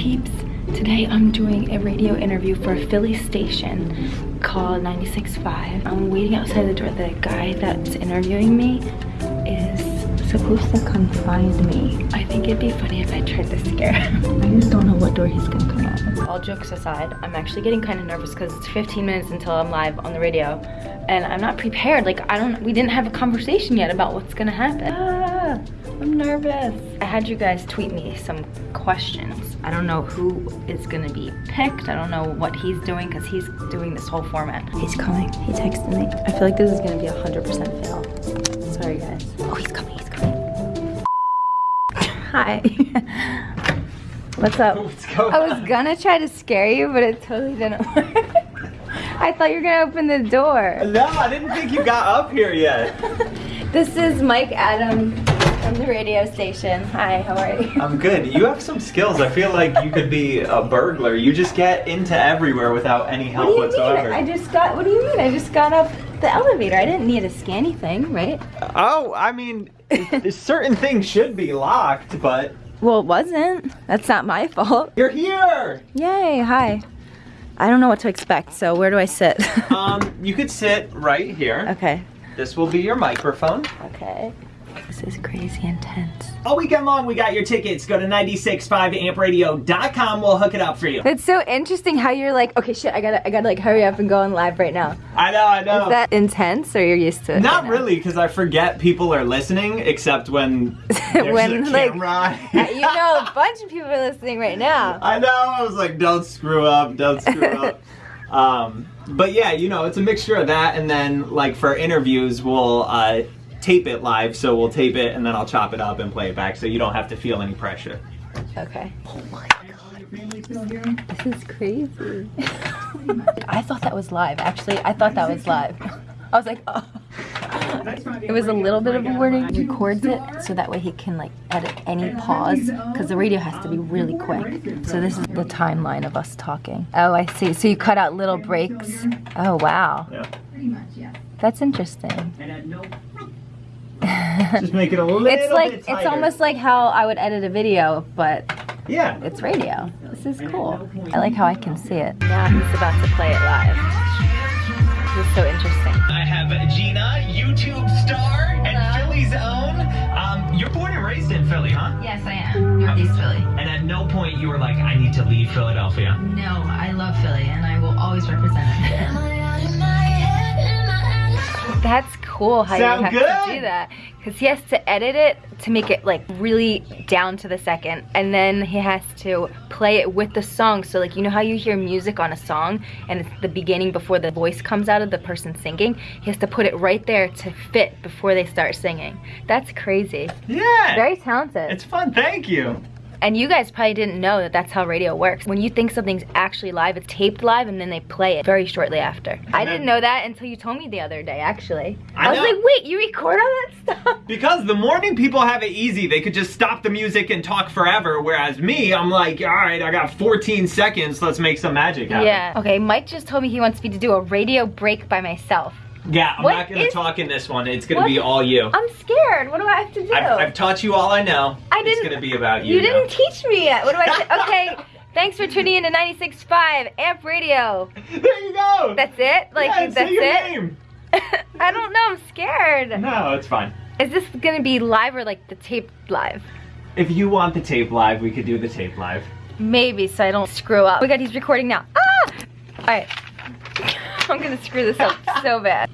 peeps? Today I'm doing a radio interview for a Philly station called 96.5. I'm waiting outside the door. The guy that's interviewing me is supposed to come find me. I think it'd be funny if I tried to scare him. I just don't know what door he's gonna come out of. All jokes aside, I'm actually getting kind of nervous because it's 15 minutes until I'm live on the radio and I'm not prepared. Like I don't, we didn't have a conversation yet about what's gonna happen. Ah, I'm nervous. I had you guys tweet me some questions. I don't know who is gonna be picked. I don't know what he's doing because he's doing this whole format. He's coming, he texted me. I feel like this is gonna be a 100% fail. Sorry guys. Oh, he's coming, he's coming. Hi. What's up? What's going I was gonna try to scare you, but it totally didn't work. I thought you were gonna open the door. No, I didn't think you got up here yet. This is Mike Adam from the radio station. Hi, how are you? I'm good. You have some skills. I feel like you could be a burglar. You just get into everywhere without any help What do you whatsoever. mean? I just got, what do you mean? I just got up the elevator. I didn't need to scan anything, right? Oh, I mean, certain things should be locked, but Well, it wasn't. That's not my fault. you're here. Yay, hi. I don't know what to expect, so where do I sit? Um, you could sit right here. okay. This will be your microphone. Okay. This is crazy intense. All weekend long, we got your tickets. Go to 965ampradio.com. We'll hook it up for you. It's so interesting how you're like, okay, shit, I gotta, I gotta like hurry up and go on live right now. I know, I know. Is that intense or you're used to it? Not right really, because I forget people are listening, except when there's When, a like, camera. you know, a bunch of people are listening right now. I know. I was like, don't screw up, don't screw up. Um, but yeah, you know, it's a mixture of that, and then like for interviews, we'll uh, tape it live. So we'll tape it, and then I'll chop it up and play it back, so you don't have to feel any pressure. Okay. Oh my god. This is crazy. I thought that was live. Actually, I thought that was live. I was like, oh. It was a little bit of a warning. He records it so that way he can like edit any pause because the radio has to be really quick. So this is the timeline of us talking. Oh, I see. So you cut out little breaks. Oh, wow. Yeah. That's interesting. Just make it a little It's like bit it's almost like how I would edit a video, but yeah. it's radio. This is cool. I like how I can see it. Now he's about to play it live. This is so interesting. I have Gina, YouTube star and Philly's own. Um, you're born and raised in Philly, huh? Yes, I am. Northeast Philly. And at no point you were like, I need to leave Philadelphia. No, I love Philly and I will always represent it. That's cool how Sound you have good? to do that. Because he has to edit it to make it like really down to the second. And then he has to play it with the song. So like, you know how you hear music on a song and it's the beginning before the voice comes out of the person singing? He has to put it right there to fit before they start singing. That's crazy. Yeah. Very talented. It's fun. Thank you. And you guys probably didn't know that that's how radio works. When you think something's actually live, it's taped live and then they play it very shortly after. I didn't know that until you told me the other day, actually. I, I was know. like, wait, you record all that stuff? Because the morning people have it easy. They could just stop the music and talk forever. Whereas me, I'm like, all right, I got 14 seconds. Let's make some magic happen. Yeah. Okay, Mike just told me he wants me to do a radio break by myself. Yeah, I'm What not gonna is- talk in this one. It's gonna What? be all you. I'm scared. What do I have to do? I've, I've taught you all I know. I It's didn't- gonna be about you. you didn't now. teach me yet. What do I say? Okay, thanks for tuning in to 96.5 Amp Radio. there you go. That's it? Like, yeah, that's say your it? name. I don't know. I'm scared. No, it's fine. Is this gonna be live or like the tape live? If you want the tape live, we could do the tape live. Maybe, so I don't screw up. Oh my god, he's recording now. Ah! Alright. I'm gonna screw this up so bad.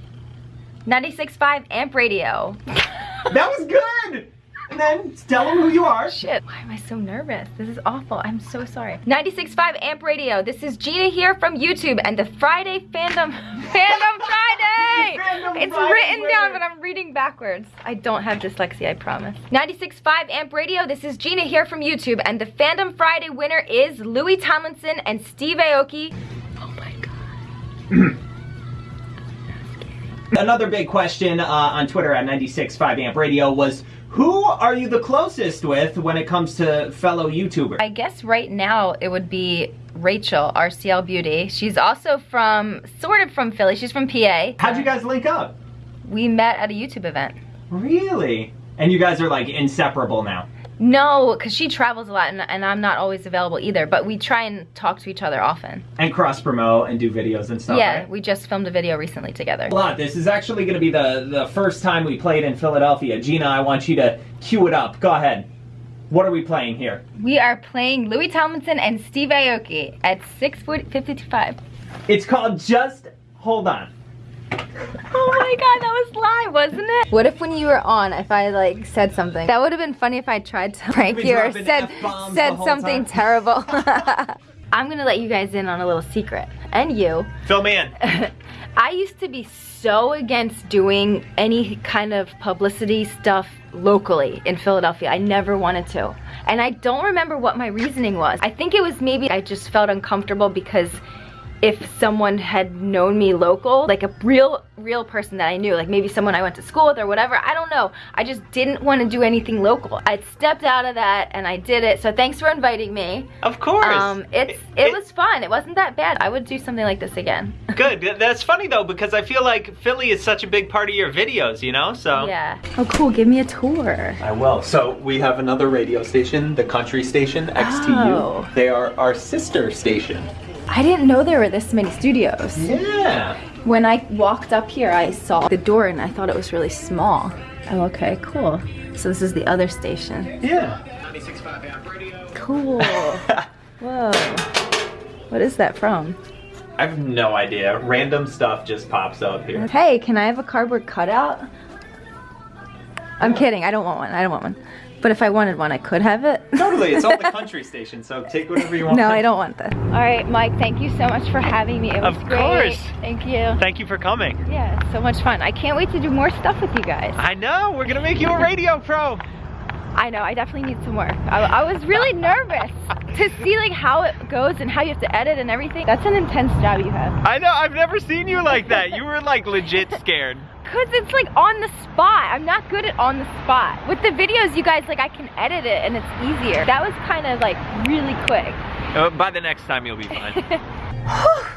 96.5 Amp Radio. That was good. And then tell them who you are. Shit, why am I so nervous? This is awful. I'm so sorry. 96.5 Amp Radio. This is Gina here from YouTube and the Friday Fandom Fandom Friday! Fandom it's Friday written down, but I'm reading backwards. I don't have dyslexia, I promise. 96.5 Amp Radio. This is Gina here from YouTube and the Fandom Friday winner is Louis Tomlinson and Steve Aoki. Oh my god. Another big question uh, on Twitter at 96.5 Amp Radio was, who are you the closest with when it comes to fellow YouTubers? I guess right now it would be Rachel, RCL Beauty. She's also from, sort of from Philly. She's from PA. How'd you guys link up? We met at a YouTube event. Really? And you guys are like inseparable now. No, because she travels a lot and, and I'm not always available either. But we try and talk to each other often. And cross promote and do videos and stuff. yeah, right? we just filmed a video recently together. A lot. This is actually going to be the the first time we played in Philadelphia. Gina, I want you to cue it up. Go ahead. What are we playing here? We are playing Louis Tomlinson and Steve Aoki at 6.55. It's called Just Hold On. Oh my god, that was live, wasn't it? What if when you were on, if I like said something? That would have been funny if I tried to prank you or said said something time. terrible. I'm gonna let you guys in on a little secret. And you. Fill me in. I used to be so against doing any kind of publicity stuff locally in Philadelphia. I never wanted to. And I don't remember what my reasoning was. I think it was maybe I just felt uncomfortable because if someone had known me local, like a real, real person that I knew, like maybe someone I went to school with or whatever, I don't know. I just didn't want to do anything local. I stepped out of that and I did it. So thanks for inviting me. Of course. Um, it's it was fun. It wasn't that bad. I would do something like this again. good. That's funny though because I feel like Philly is such a big part of your videos, you know? So Yeah. Oh, cool. Give me a tour. I will. So we have another radio station, the country station, XTU. Oh. They are our sister station. I didn't know there were this many studios. Yeah. When I walked up here, I saw the door and I thought it was really small. Oh, okay, cool. So this is the other station. Yeah. Cool. Whoa. What is that from? I have no idea. Random stuff just pops up here. Hey, can I have a cardboard cutout? I'm kidding. I don't want one. I don't want one. But if I wanted one, I could have it. Totally, it's on the country station, so take whatever you want. No, I don't want this. All right, Mike, thank you so much for having me. It was Of great. course. Thank you. Thank you for coming. Yeah, so much fun. I can't wait to do more stuff with you guys. I know, we're gonna make you a radio pro. I know, I definitely need some work. I, I was really nervous to see like how it goes and how you have to edit and everything. That's an intense job you have. I know, I've never seen you like that. You were like legit scared. Cause it's like on the spot. I'm not good at on the spot. With the videos, you guys, like I can edit it and it's easier. That was kind of like really quick. Uh, by the next time, you'll be fine.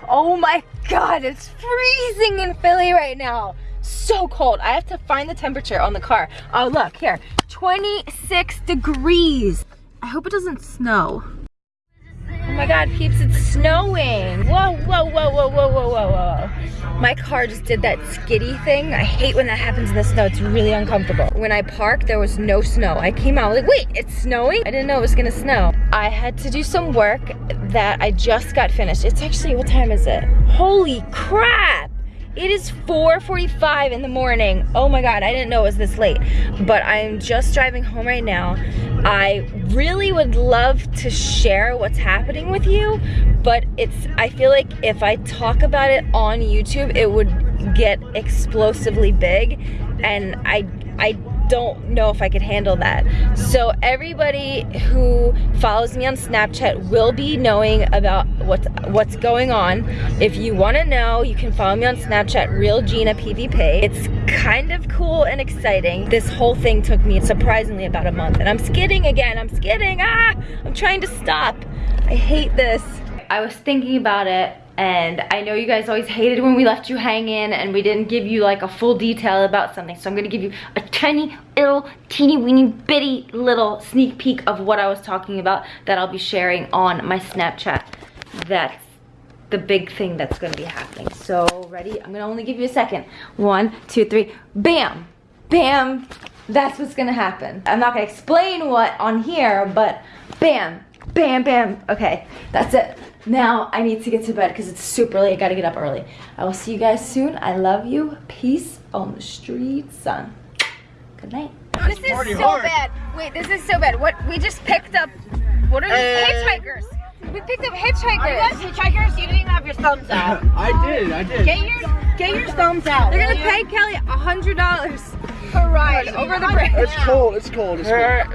oh my God, it's freezing in Philly right now. So cold. I have to find the temperature on the car. Oh, look here, 26 degrees. I hope it doesn't snow. Oh my God, peeps, it's snowing. Whoa, whoa, whoa, whoa, whoa, whoa, whoa, whoa. My car just did that skiddy thing. I hate when that happens in the snow. It's really uncomfortable. When I parked, there was no snow. I came out like, wait, it's snowing? I didn't know it was gonna snow. I had to do some work that I just got finished. It's actually, what time is it? Holy crap! It is 4.45 in the morning. Oh my God, I didn't know it was this late. But I'm just driving home right now. I really would love to share what's happening with you, but it's, I feel like if I talk about it on YouTube, it would get explosively big. And I, I don't know if I could handle that. So everybody who follows me on Snapchat will be knowing about what's what's going on. If you want to know, you can follow me on Snapchat, Real Gina PvP. It's kind of cool and exciting. This whole thing took me surprisingly about a month, and I'm skidding again. I'm skidding. Ah, I'm trying to stop. I hate this. I was thinking about it and I know you guys always hated when we left you hanging and we didn't give you like a full detail about something. So I'm gonna give you a tiny little teeny weeny bitty little sneak peek of what I was talking about that I'll be sharing on my Snapchat. That's the big thing that's gonna be happening. So ready? I'm gonna only give you a second. One, two, three, bam, bam. That's what's gonna happen. I'm not gonna explain what on here, but bam, bam, bam. Okay, that's it. Now I need to get to bed because it's super late. I gotta get up early. I will see you guys soon. I love you. Peace on the street, son. Good night. This is so bad. Wait, this is so bad. What we just picked up? What are these uh, hitchhikers? We picked up hitchhikers. Are you guys hitchhikers? You didn't even have your thumbs out. I did, I did. Get your get your thumbs out. They're gonna pay Kelly a hundred dollars for ride over the bridge. It's cold, it's cold, it's cold.